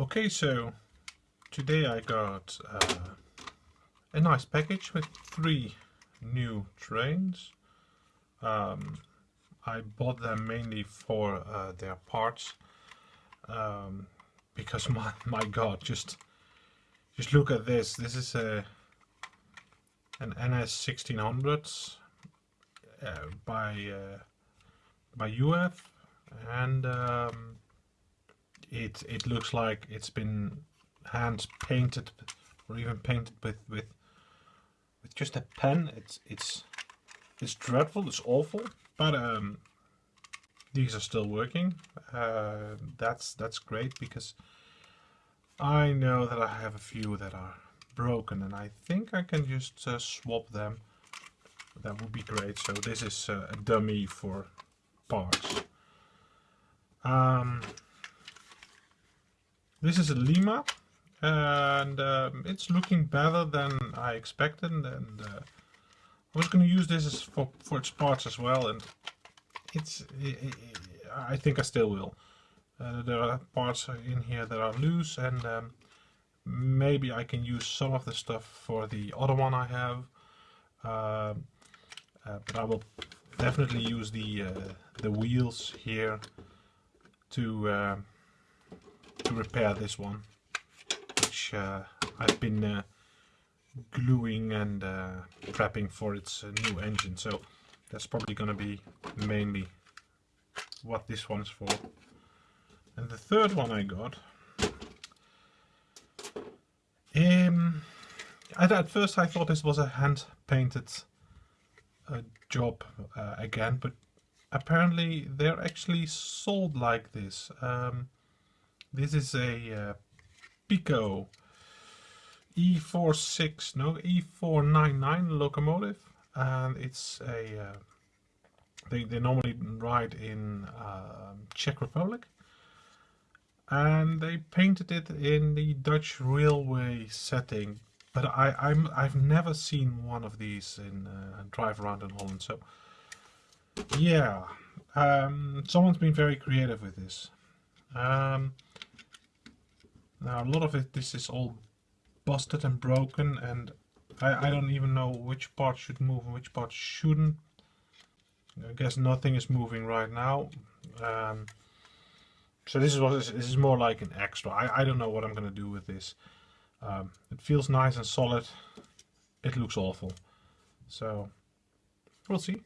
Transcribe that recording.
Okay, so today I got uh, a nice package with three new trains. Um, I bought them mainly for uh, their parts um, because my my god, just just look at this. This is a an NS 1600 uh, by uh, by UF and um, it it looks like it's been hand painted or even painted with with with just a pen. It's it's it's dreadful. It's awful. But um these are still working. Uh, that's that's great because I know that I have a few that are broken and I think I can just uh, swap them. That would be great. So this is uh, a dummy for parts. Um, this is a Lima and um, it's looking better than I expected and uh, I was going to use this for, for its parts as well and it's it, it, I think I still will. Uh, there are parts in here that are loose and um, maybe I can use some of the stuff for the other one I have uh, uh, but I will definitely use the uh, the wheels here to uh, to repair this one which uh, I've been uh, gluing and uh, prepping for its uh, new engine. So that's probably gonna be mainly what this one's for. And the third one I got um, at, at first I thought this was a hand painted uh, job uh, again but apparently they're actually sold like this. Um, this is a uh, Piko E46, no, E499 locomotive and it's a, uh, they, they normally ride in uh, Czech Republic. And they painted it in the Dutch railway setting but I, I'm, I've never seen one of these in uh, drive around in Holland so yeah. Um, someone's been very creative with this. Um, now a lot of it, this is all busted and broken and I, I don't even know which part should move and which part shouldn't. I guess nothing is moving right now. Um, so this is what this is more like an extra. I, I don't know what I'm going to do with this. Um, it feels nice and solid. It looks awful. So we'll see.